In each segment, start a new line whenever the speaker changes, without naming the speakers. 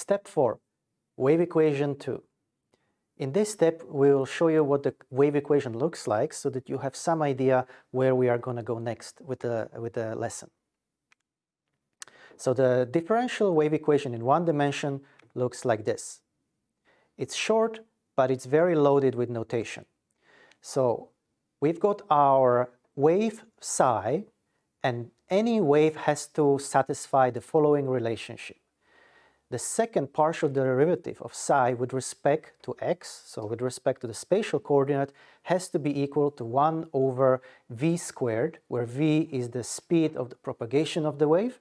Step 4, wave equation 2. In this step, we will show you what the wave equation looks like so that you have some idea where we are going to go next with the, with the lesson. So the differential wave equation in one dimension looks like this. It's short, but it's very loaded with notation. So we've got our wave psi, and any wave has to satisfy the following relationship the second partial derivative of psi with respect to x, so with respect to the spatial coordinate, has to be equal to 1 over v squared, where v is the speed of the propagation of the wave,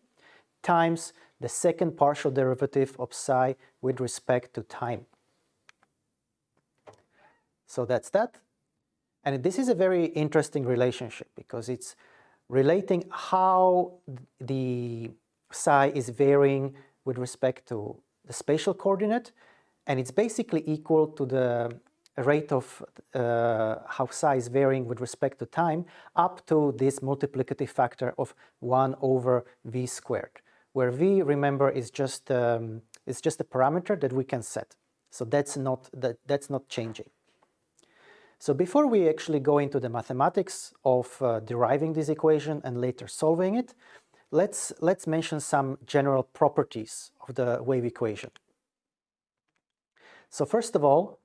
times the second partial derivative of psi with respect to time. So that's that. And this is a very interesting relationship because it's relating how the psi is varying with respect to the spatial coordinate and it's basically equal to the rate of uh, how psi's varying with respect to time up to this multiplicative factor of 1 over v squared, where v, remember, is just, um, is just a parameter that we can set. So that's not, that, that's not changing. So before we actually go into the mathematics of uh, deriving this equation and later solving it, let's, let's mention some general properties of the wave equation. So first of all,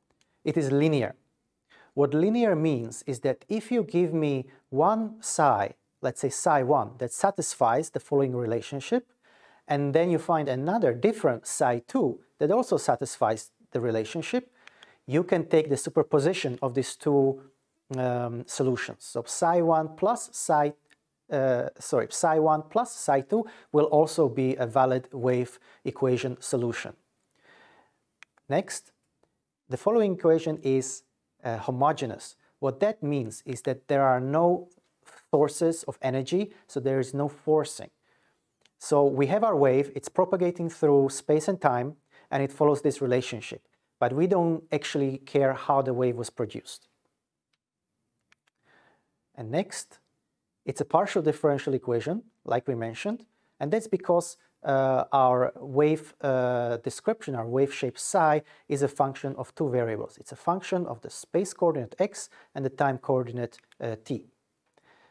it is linear. What linear means is that if you give me one psi, let's say psi 1, that satisfies the following relationship, and then you find another different psi 2 that also satisfies the relationship, you can take the superposition of these two um, solutions. So psi 1 plus psi uh, sorry, psi 1 plus psi 2 will also be a valid wave equation solution. Next, the following equation is uh, homogeneous. What that means is that there are no sources of energy, so there is no forcing. So we have our wave, it's propagating through space and time, and it follows this relationship. But we don't actually care how the wave was produced. And next, it's a partial differential equation, like we mentioned, and that's because uh, our wave uh, description, our wave shape psi, is a function of two variables. It's a function of the space coordinate x and the time coordinate uh, t.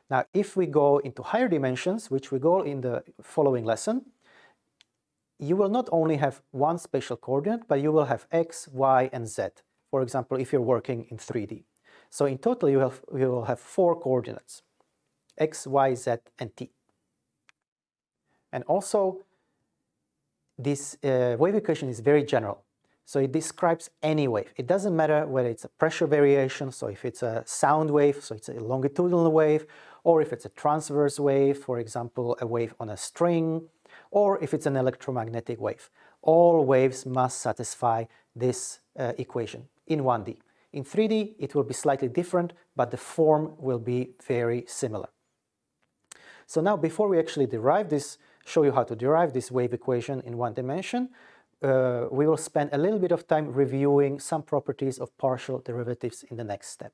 Now, if we go into higher dimensions, which we go in the following lesson, you will not only have one spatial coordinate, but you will have x, y, and z. For example, if you're working in 3D. So in total, you, have, you will have four coordinates x, y, z, and t. And also, this uh, wave equation is very general. So it describes any wave. It doesn't matter whether it's a pressure variation, so if it's a sound wave, so it's a longitudinal wave, or if it's a transverse wave, for example, a wave on a string, or if it's an electromagnetic wave. All waves must satisfy this uh, equation in 1D. In 3D, it will be slightly different, but the form will be very similar. So now before we actually derive this, show you how to derive this wave equation in one dimension, uh, we will spend a little bit of time reviewing some properties of partial derivatives in the next step.